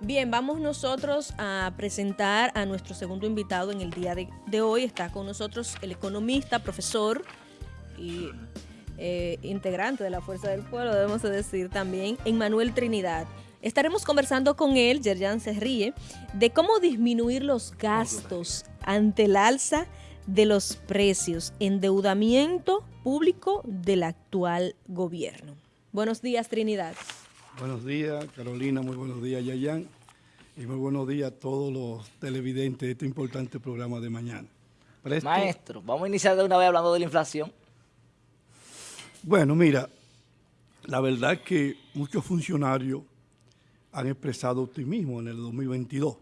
Bien, vamos nosotros a presentar a nuestro segundo invitado en el día de, hoy. Está con nosotros el economista, profesor y eh, integrante de la Fuerza del Pueblo, debemos decir también, Emmanuel Trinidad. Estaremos conversando con él, Yerjan se ríe, de cómo disminuir los gastos ante el alza de los precios, endeudamiento público del actual gobierno. Buenos días, Trinidad. Buenos días, Carolina, muy buenos días, Yayan, y muy buenos días a todos los televidentes de este importante programa de mañana. Maestro, vamos a iniciar de una vez hablando de la inflación. Bueno, mira, la verdad es que muchos funcionarios han expresado optimismo en el 2022,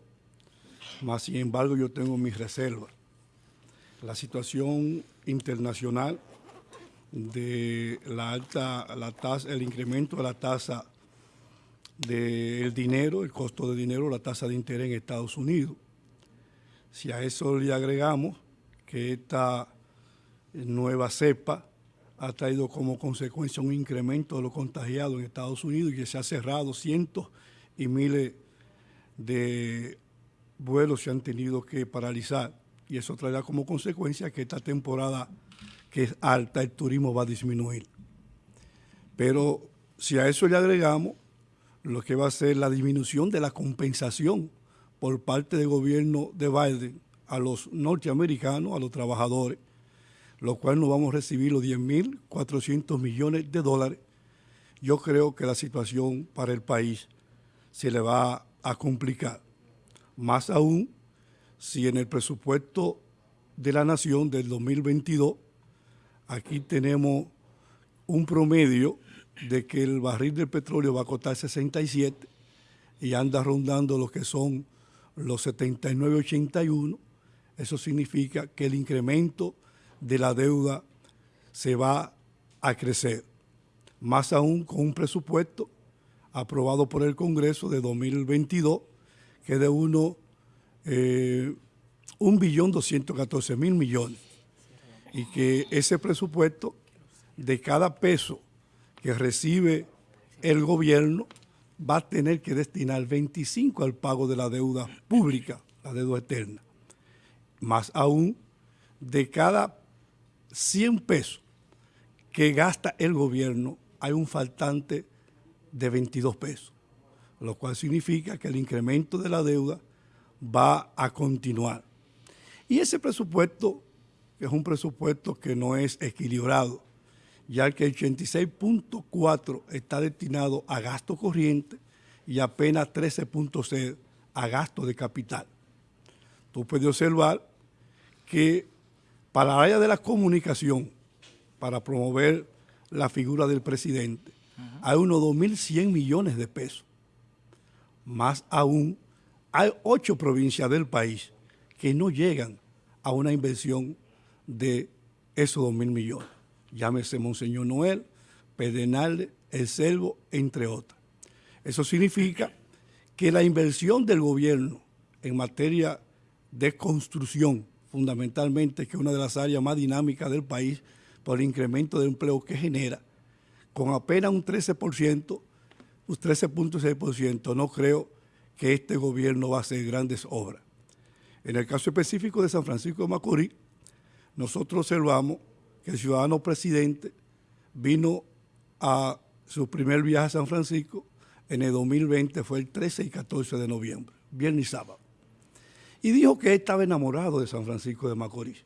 más sin embargo yo tengo mis reservas. La situación internacional de la alta, la tasa, el incremento de la tasa del dinero, el costo de dinero, la tasa de interés en Estados Unidos. Si a eso le agregamos que esta nueva cepa ha traído como consecuencia un incremento de los contagiados en Estados Unidos y que se ha cerrado cientos y miles de vuelos se han tenido que paralizar y eso traerá como consecuencia que esta temporada que es alta, el turismo va a disminuir. Pero si a eso le agregamos lo que va a ser la disminución de la compensación por parte del gobierno de Biden a los norteamericanos, a los trabajadores, lo cual nos vamos a recibir los 10.400 millones de dólares, yo creo que la situación para el país se le va a complicar. Más aún si en el presupuesto de la Nación del 2022, aquí tenemos un promedio de que el barril del petróleo va a costar 67 y anda rondando lo que son los 79.81, eso significa que el incremento de la deuda se va a crecer. Más aún con un presupuesto aprobado por el Congreso de 2022, que es de uno, eh, un billón mil millones. Y que ese presupuesto, de cada peso que recibe el gobierno va a tener que destinar 25 al pago de la deuda pública, la deuda eterna. Más aún, de cada 100 pesos que gasta el gobierno, hay un faltante de 22 pesos, lo cual significa que el incremento de la deuda va a continuar. Y ese presupuesto, que es un presupuesto que no es equilibrado, ya que el 86.4 está destinado a gasto corriente y apenas 13.6 a gasto de capital. Tú puedes observar que para la área de la comunicación, para promover la figura del presidente, hay unos 2.100 millones de pesos. Más aún, hay ocho provincias del país que no llegan a una inversión de esos 2.000 millones llámese Monseñor Noel, Pedernales, El Selvo, entre otras. Eso significa que la inversión del gobierno en materia de construcción, fundamentalmente, que es una de las áreas más dinámicas del país por el incremento de empleo que genera, con apenas un 13%, un 13.6%, no creo que este gobierno va a hacer grandes obras. En el caso específico de San Francisco de Macorís, nosotros observamos que el ciudadano presidente vino a su primer viaje a San Francisco en el 2020, fue el 13 y 14 de noviembre, viernes y sábado. Y dijo que estaba enamorado de San Francisco de Macorís,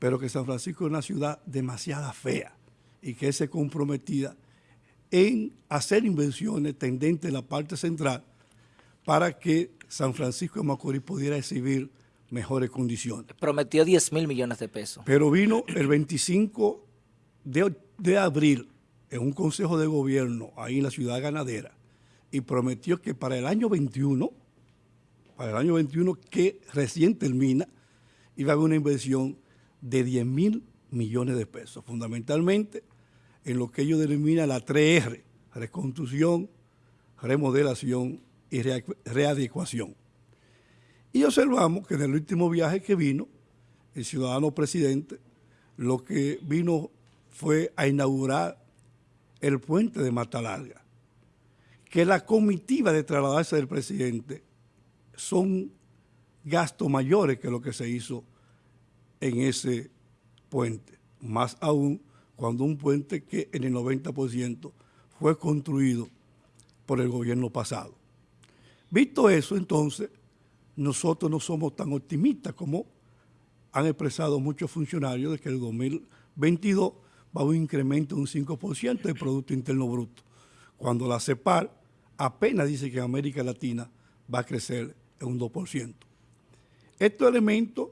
pero que San Francisco es una ciudad demasiado fea y que se comprometía en hacer inversiones tendentes en la parte central para que San Francisco de Macorís pudiera exhibir mejores condiciones. Prometió 10 mil millones de pesos. Pero vino el 25 de, abril en un consejo de gobierno ahí en la ciudad ganadera y prometió que para el año 21, para el año 21 que recién termina, iba a haber una inversión de 10 mil millones de pesos, fundamentalmente en lo que ellos denominan la 3R, reconstrucción, remodelación y readecuación. Y observamos que en el último viaje que vino, el ciudadano presidente, lo que vino fue a inaugurar el puente de Mata Larga, que la comitiva de trasladarse del presidente son gastos mayores que lo que se hizo en ese puente. Más aún cuando un puente que en el 90% fue construido por el gobierno pasado. Visto eso, entonces, nosotros no somos tan optimistas como han expresado muchos funcionarios de que el 2022 va a un incremento de un 5% del Producto Interno Bruto, cuando la CEPAR apenas dice que América Latina va a crecer en un 2%. Estos elementos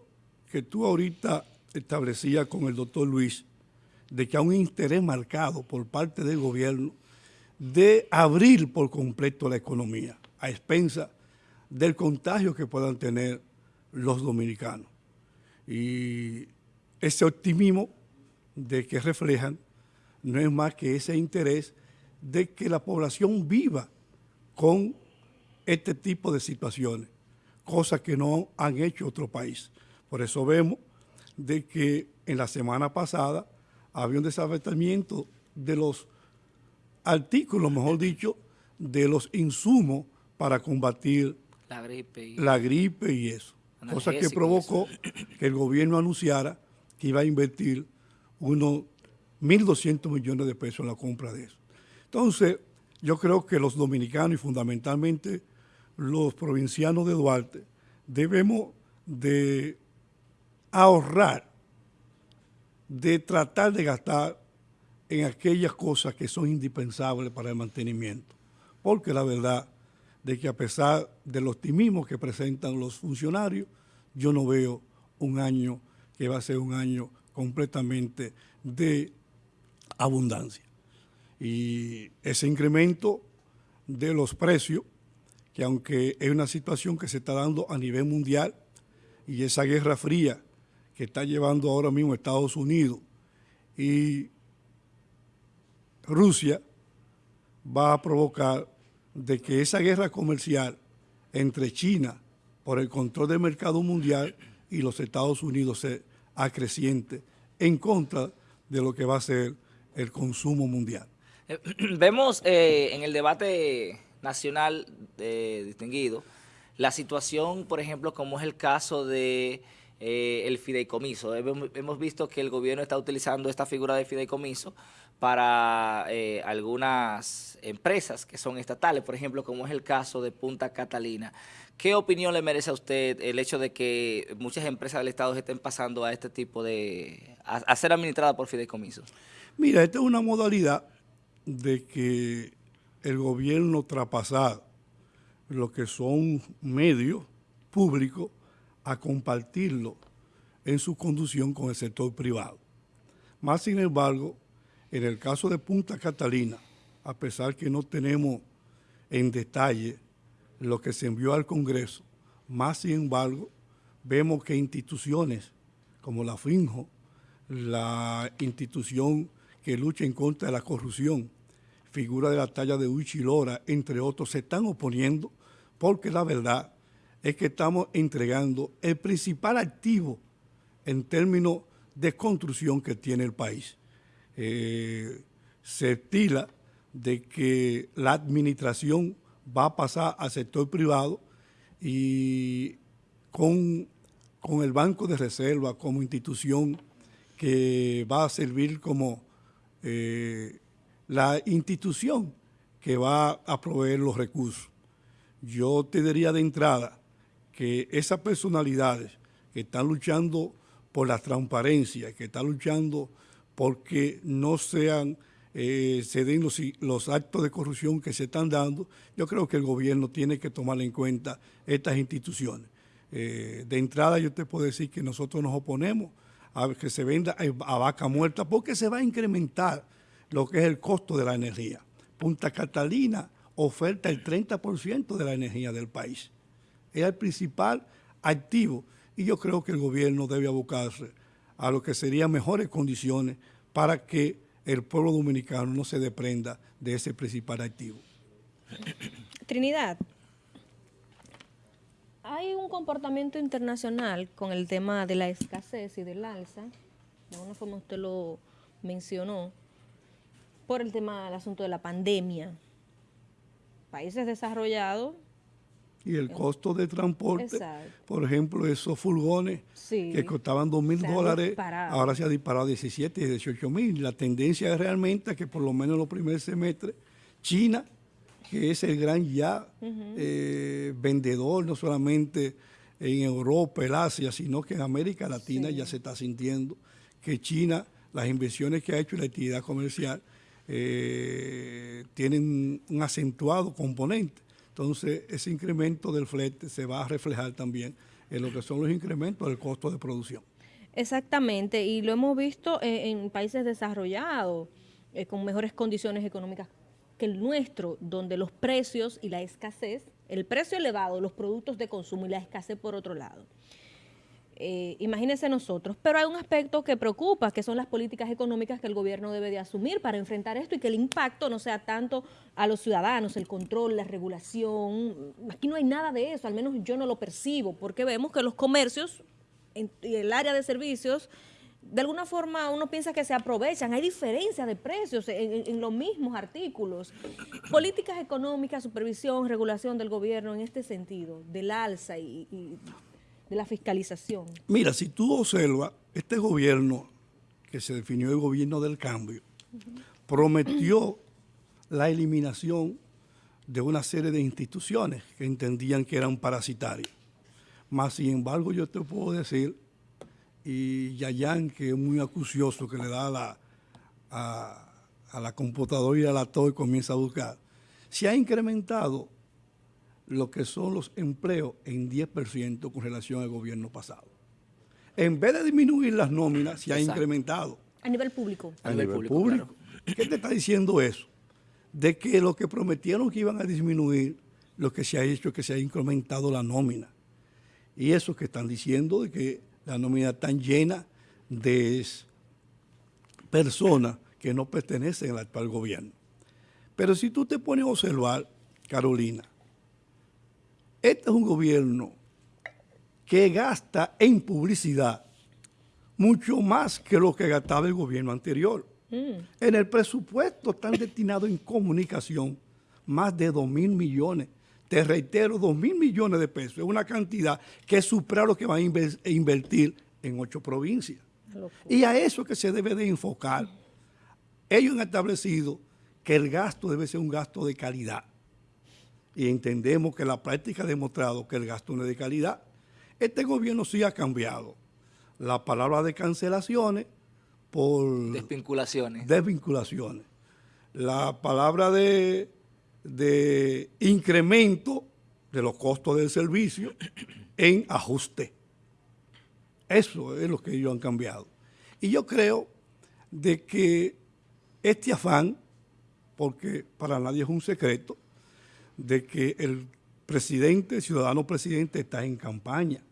que tú ahorita establecías con el doctor Luis, de que hay un interés marcado por parte del gobierno de abrir por completo la economía a expensa del contagio que puedan tener los dominicanos. Y ese optimismo de que reflejan no es más que ese interés de que la población viva con este tipo de situaciones, cosas que no han hecho otro país. Por eso vemos de que en la semana pasada había un desabatimiento de los artículos, mejor dicho, de los insumos para combatir la gripe y, la gripe y eso. Cosa que provocó que el gobierno anunciara que iba a invertir unos 1.200 millones de pesos en la compra de eso. Entonces, yo creo que los dominicanos y fundamentalmente los provincianos de Duarte debemos de ahorrar, de tratar de gastar en aquellas cosas que son indispensables para el mantenimiento. Porque la verdad de que a pesar del optimismo que presentan los funcionarios, yo no veo un año que va a ser un año completamente de abundancia. Y ese incremento de los precios, que aunque es una situación que se está dando a nivel mundial, y esa guerra fría que está llevando ahora mismo Estados Unidos y Rusia, va a provocar de que esa guerra comercial entre China por el control del mercado mundial y los Estados Unidos se acreciente en contra de lo que va a ser el consumo mundial. Eh, vemos eh, en el debate nacional eh, distinguido la situación, por ejemplo, como es el caso de el fideicomiso. Hemos, visto que el gobierno está utilizando esta figura de fideicomiso para algunas empresas que son estatales, por ejemplo, como es el caso de Punta Catalina. ¿Qué opinión le merece a usted el hecho de que muchas empresas del Estado estén pasando a este tipo de... a, ser administradas por fideicomisos? Mira, esta es una modalidad de que el gobierno traspasar lo que son medios públicos a compartirlo en su conducción con el sector privado. Más sin embargo, en el caso de Punta Catalina, a pesar que no tenemos en detalle lo que se envió al Congreso, más sin embargo, vemos que instituciones como la FINJO, la institución que lucha en contra de la corrupción, figura de la talla de Lora, entre otros, se están oponiendo porque la verdad es que estamos entregando el principal activo en términos de construcción que tiene el país. Eh, se estila de que la administración va a pasar al sector privado y con, con el Banco de Reserva como institución que va a servir como eh, la institución que va a proveer los recursos. Yo te diría de entrada que esas personalidades que están luchando por la transparencia, que están luchando porque no sean, eh, se den los, actos de corrupción que se están dando, yo creo que el gobierno tiene que tomar en cuenta estas instituciones. Eh, de entrada yo te puedo decir que nosotros nos oponemos a que se venda a vaca muerta porque se va a incrementar lo que es el costo de la energía. Punta Catalina oferta el 30% de la energía del país. Es el principal activo y yo creo que el gobierno debe abocarse a lo que serían mejores condiciones para que el pueblo dominicano no se deprenda de ese principal activo. Trinidad, hay un comportamiento internacional con el tema de la escasez y del alza, de alguna forma usted lo mencionó, por el tema del asunto de la pandemia. países desarrollados y el costo de transporte, Exacto. por ejemplo, esos furgones Sí. que costaban 2 mil dólares, ahora se ha disparado a 17 y 18 mil. La tendencia es realmente que por lo menos en los primeros semestres, China, que es el gran ya eh, vendedor, no solamente en Europa, el Asia, sino que en América Latina Sí. ya se está sintiendo que China, las inversiones que ha hecho y la actividad comercial, eh, tienen un acentuado componente. Entonces, ese incremento del flete se va a reflejar también en lo que son los incrementos del costo de producción. Exactamente, y lo hemos visto en países desarrollados, eh, con mejores condiciones económicas que el nuestro, donde los precios y la escasez, el precio elevado los productos de consumo y la escasez por otro lado. Eh, imagínense nosotros, pero hay un aspecto que preocupa, que son las políticas económicas que el gobierno debe de asumir para enfrentar esto y que el impacto no sea tanto a los ciudadanos, el control, la regulación. Aquí no hay nada de eso, al menos yo no lo percibo, porque vemos que los comercios en, y el área de servicios, de alguna forma uno piensa que se aprovechan, hay diferencia de precios en, en- en los mismos artículos. Políticas económicas, supervisión, regulación del gobierno en este sentido, del alza y, y de la fiscalización. Mira, si tú observas, este gobierno, que se definió el gobierno del cambio, prometió la eliminación de una serie de instituciones que entendían que eran parasitarias. Más sin embargo, yo te puedo decir, y Yayan, que es muy acucioso, que le da a la, a, la computadora y a la todo y comienza a buscar, se ha incrementado lo que son los empleos en 10% con relación al gobierno pasado. En vez de disminuir las nóminas, se ha Exacto. incrementado A nivel público. A nivel público, ¿Qué te está diciendo eso? De que lo que prometieron que iban a disminuir, lo que se ha hecho es que se ha incrementado la nómina. Y eso que están diciendo de que la nómina está llena de personas que no pertenecen al actual gobierno. Pero si tú te pones a observar, Carolina, este es un gobierno que gasta en publicidad mucho más que lo que gastaba el gobierno anterior. En el presupuesto están destinados en comunicación más de 2 mil millones. Te reitero, 2 mil millones de pesos. Es una cantidad que supera lo que van a inver- a invertir en ocho provincias. Y a eso que se debe de enfocar. Ellos han establecido que el gasto debe ser un gasto de calidad. Y entendemos que la práctica ha demostrado que el gasto no es de calidad. Este gobierno sí ha cambiado la palabra de cancelaciones por Desvinculaciones. desvinculaciones. La palabra de, de incremento de los costos del servicio en ajuste. Eso es lo que ellos han cambiado. Y yo creo de que este afán, porque para nadie es un secreto, de que el presidente, el ciudadano presidente está en campaña,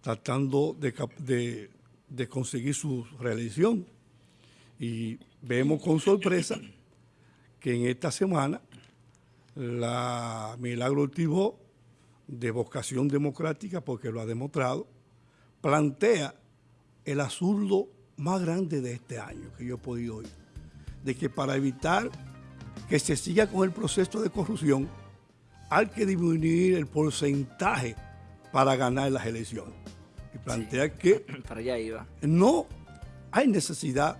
tratando de, conseguir su reelección. Y vemos con sorpresa que en esta semana la Milagro Ortibó, de vocación democrática, porque lo ha demostrado, plantea el absurdo más grande de este año que yo he podido oír, de que para evitar que se siga con el proceso de corrupción, hay que disminuir el porcentaje para ganar las elecciones. Y plantea que Para allá iba. no hay necesidad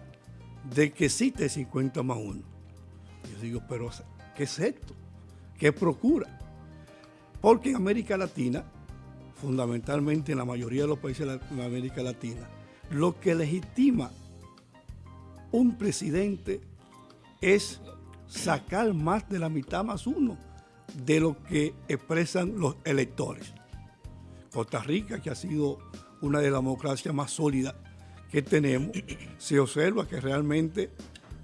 de que existe 50 más 1. Yo digo, pero ¿qué es esto? ¿Qué procura? Porque en América Latina, fundamentalmente en la mayoría de los países de América Latina, lo que legitima un presidente es sacar más de la mitad más uno de lo que expresan los electores. Costa Rica, que ha sido una de las democracias más sólidas que tenemos, se observa que realmente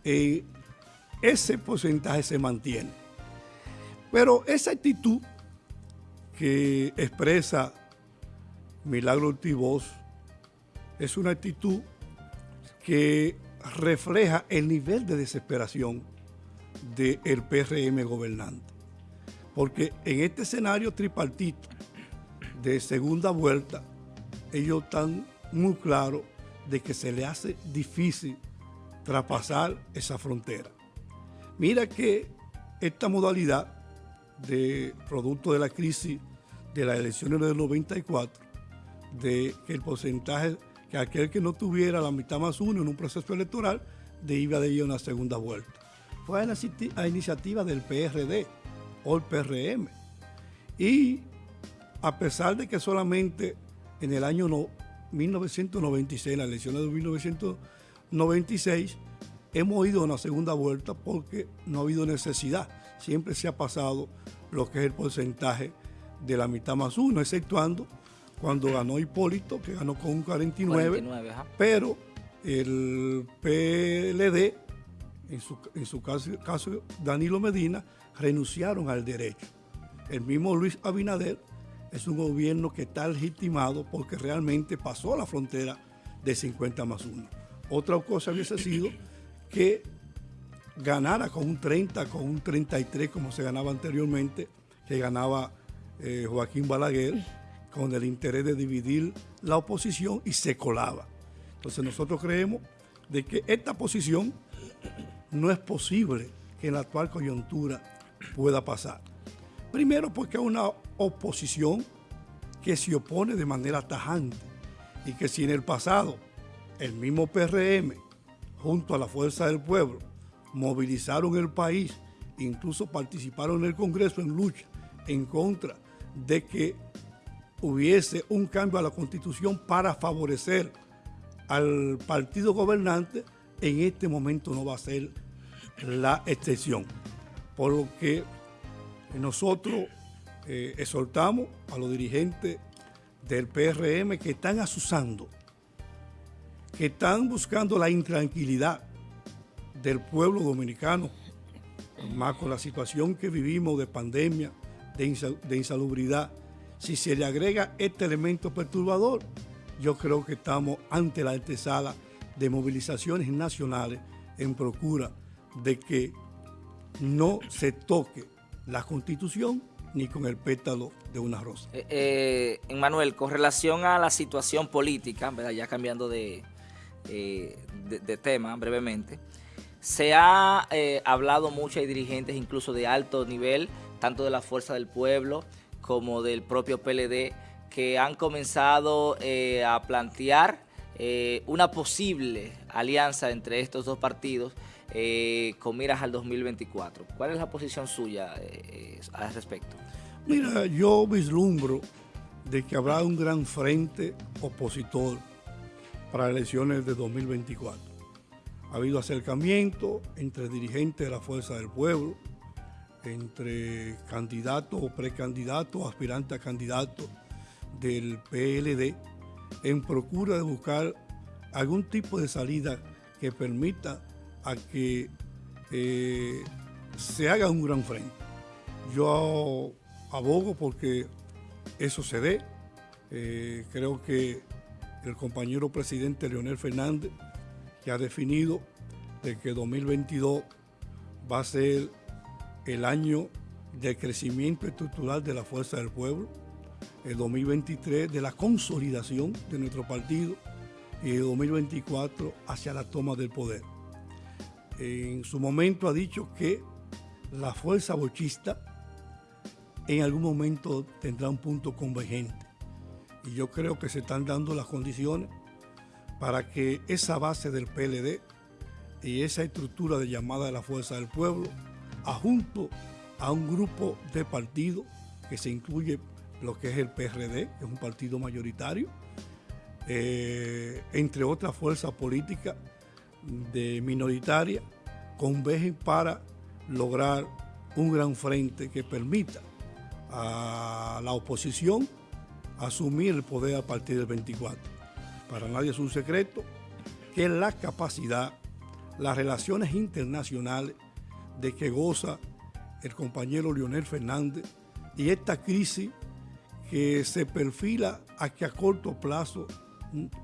eh, ese porcentaje se mantiene. Pero esa actitud que expresa Milagro Ortiz es una actitud que refleja el nivel de desesperación del PRM gobernante. Porque en este escenario tripartito de segunda vuelta, ellos están muy claros de que se le hace difícil traspasar esa frontera. Mira que esta modalidad de producto de la crisis de las elecciones del 94, de que el porcentaje, que aquel que no tuviera la mitad más uno en un proceso electoral, de iba de ir a una segunda vuelta. Fue a, iniciativa del PRD o el PRM. Y a pesar de que solamente en el año 1996, en las elecciones de 1996, hemos ido a una segunda vuelta porque no ha habido necesidad. Siempre se ha pasado lo que es el porcentaje de la mitad más uno, exceptuando cuando ganó Hipólito, que ganó con un 49, pero el PLD, en su, en su caso, caso, Danilo Medina, renunciaron al derecho. El mismo Luis Abinader es un gobierno que está legitimado porque realmente pasó la frontera de 50 más 1. Otra cosa hubiese sido que ganara con un 30, con un 33 como se ganaba anteriormente, que ganaba eh, Joaquín Balaguer, con el interés de dividir la oposición y se colaba. Entonces nosotros creemos de que esta posición no es posible que en la actual coyuntura pueda pasar. Primero porque es una oposición que se opone de manera tajante y que si en el pasado el mismo PRM junto a la Fuerza del Pueblo movilizaron el país, incluso participaron en el Congreso en lucha en contra de que hubiese un cambio a la Constitución para favorecer al partido gobernante, en este momento no va a ser la excepción. Por lo que nosotros eh, exhortamos a los dirigentes del PRM que están asusando, que están buscando la intranquilidad del pueblo dominicano, más con la situación que vivimos de pandemia, de, insalubridad, si se le agrega este elemento perturbador, yo creo que estamos ante la antesala de movilizaciones nacionales en procura de que no se toque la Constitución ni con el pétalo de una rosa. Eh, eh con relación a la situación política, ya cambiando de, eh, de, tema brevemente, se ha eh, hablado mucho, hay dirigentes incluso de alto nivel, tanto de la Fuerza del Pueblo como del propio PLD, que han comenzado a plantear una posible alianza entre estos dos partidos eh, con miras al 2024. ¿Cuál es la posición suya al respecto? Mira, yo vislumbro de que habrá un gran frente opositor para elecciones de 2024. Ha habido acercamiento entre dirigentes de la Fuerza del Pueblo, entre candidatos o precandidatos, aspirantes a candidatos del PLD, en procura de buscar algún tipo de salida que permita a que eh, se haga un gran frente. Yo abogo porque eso se dé. Eh, creo que el compañero presidente Leonel Fernández, que ha definido de que 2022 va a ser el año de crecimiento estructural de la fuerza del pueblo, el 2023 de la consolidación de nuestro partido y el 2024 hacia la toma del poder. En su momento ha dicho que la fuerza bochista en algún momento tendrá un punto convergente. Y yo creo que se están dando las condiciones para que esa base del PLD y esa estructura de llamada de la fuerza del pueblo junto a un grupo de partidos que se incluye lo que es el PRD, que es un partido mayoritario, eh, entre otras fuerzas políticas de minoritaria, convergen para lograr un gran frente que permita a la oposición asumir el poder a partir del 24. Para nadie es un secreto que la capacidad, las relaciones internacionales de que goza el compañero Leonel Fernández y esta crisis que se perfila a que a corto plazo,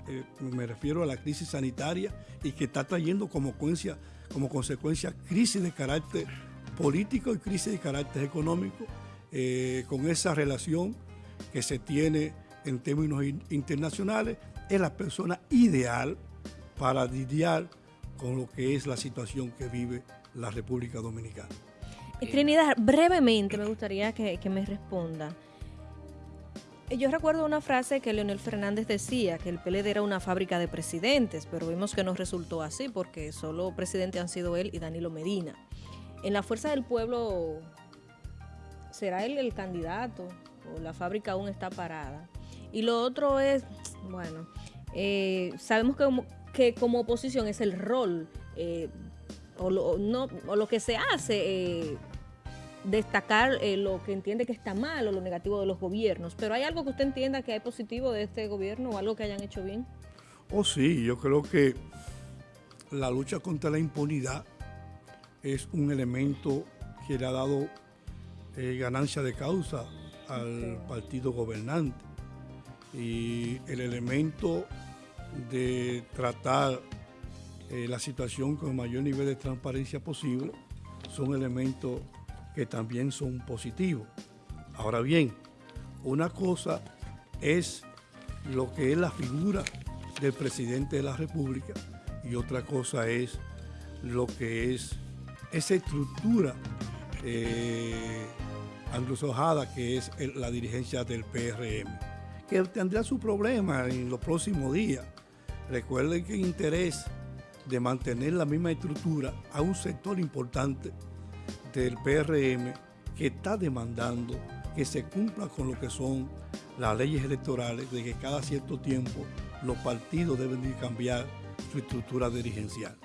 eh, me refiero a la crisis sanitaria y que está trayendo como consecuencia, crisis de carácter político y crisis de carácter económico, eh, con esa relación que se tiene en términos internacionales, es la persona ideal para lidiar con lo que es la situación que vive la República Dominicana. Trinidad, brevemente me gustaría que me responda. Yo recuerdo una frase que Leonel Fernández decía, que el PLD era una fábrica de presidentes, pero vimos que no resultó así porque solo presidentes han sido él y Danilo Medina. En la Fuerza del Pueblo, ¿será él el candidato o la fábrica aún está parada? Y lo otro es, bueno, eh, sabemos que como, oposición es el rol eh, o, lo, o lo que se hace eh, destacar eh, lo que entiende que está mal o lo negativo de los gobiernos, pero ¿hay algo que usted entienda que hay positivo de este gobierno o algo que hayan hecho bien? Oh sí, yo creo que la lucha contra la impunidad es un elemento que le ha dado eh, ganancia de causa al partido gobernante. Y el elemento de tratar eh, la situación con el mayor nivel de transparencia posible son elementos que también son positivos. Ahora bien, una cosa es lo que es la figura del presidente de la República y otra cosa es lo que es esa estructura eh, anglosajada que es la dirigencia del PRM, que tendrá su problema en los próximos días. Recuerden que el interés de mantener la misma estructura a un sector importante del PRM que está demandando que se cumpla con lo que son las leyes electorales, de que cada cierto tiempo los partidos deben de cambiar su estructura dirigencial.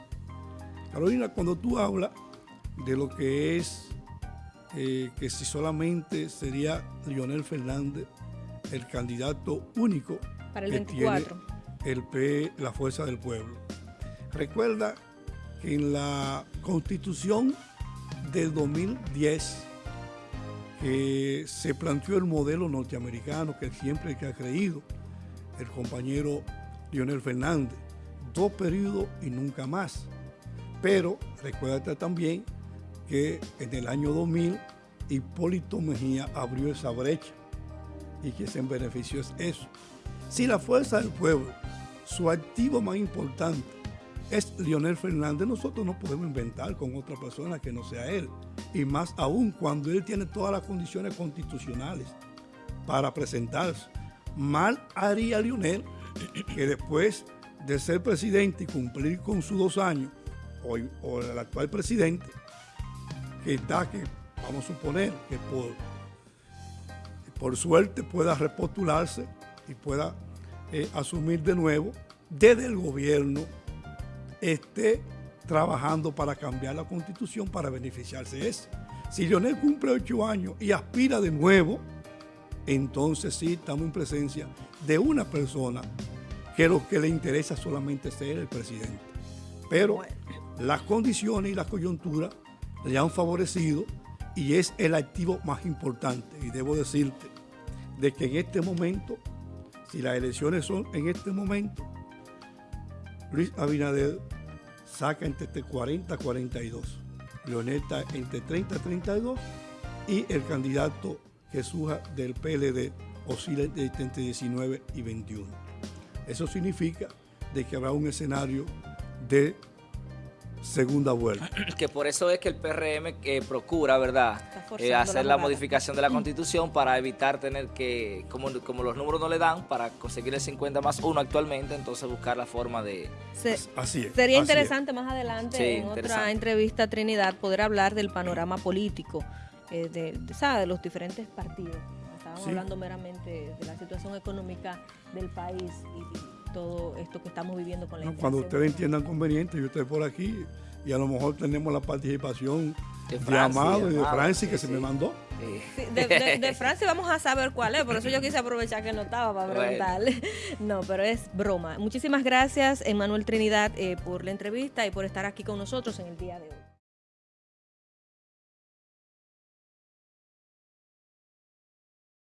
Carolina, cuando tú hablas de lo que es eh, que si solamente sería Lionel Fernández el candidato único Para el que 24. tiene el P, la Fuerza del Pueblo. Recuerda que en la Constitución del 2010 que se planteó el modelo norteamericano que siempre que ha creído el compañero Lionel Fernández, dos periodos y nunca más. Pero recuérdate también que en el año 2000 Hipólito Mejía abrió esa brecha y que se benefició es eso. Si la fuerza del pueblo, su activo más importante es Lionel Fernández, nosotros no podemos inventar con otra persona que no sea él. Y más aún cuando él tiene todas las condiciones constitucionales para presentarse. Mal haría Lionel que después de ser presidente y cumplir con sus dos años, o, el actual presidente, que está, que vamos a suponer que por, por suerte pueda repostularse y pueda eh, asumir de nuevo desde el gobierno esté trabajando para cambiar la constitución para beneficiarse de eso. Si Lionel cumple ocho años y aspira de nuevo, entonces sí estamos en presencia de una persona que lo que le interesa solamente ser el presidente. Pero las condiciones y las coyunturas le han favorecido y es el activo más importante. Y debo decirte de que en este momento, si las elecciones son en este momento, Luis Abinader saca entre 40 a 42. Leoneta entre 30 a 32 y el candidato surja del PLD oscila entre 19 y 21. Eso significa de que habrá un escenario de segunda vuelta. Que por eso es que el PRM eh, procura, ¿verdad?, eh, hacer la, la modificación de la Constitución para evitar tener que, como, como, los números no le dan, para conseguir el 50 más 1 actualmente, entonces buscar la forma de... Se, así es. Sería así interesante es. más adelante, Sí, en otra entrevista, Trinidad, poder hablar del panorama político, eh, de, de, ¿sabe? de los diferentes partidos. Estábamos Sí. hablando meramente de la situación económica del país y, y todo esto que estamos viviendo con la No, cuando ustedes entiendan conveniente, yo estoy por aquí y a lo mejor tenemos la participación De de, Francis, Amado y de Francis que sí, se sí. me mandó. Sí, de, de- de Francia vamos a saber cuál es, por eso yo quise aprovechar que no estaba para Bueno. preguntarle. No, pero es broma. Muchísimas gracias, Emanuel Trinidad, eh, por la entrevista y por estar aquí con nosotros en el día de hoy.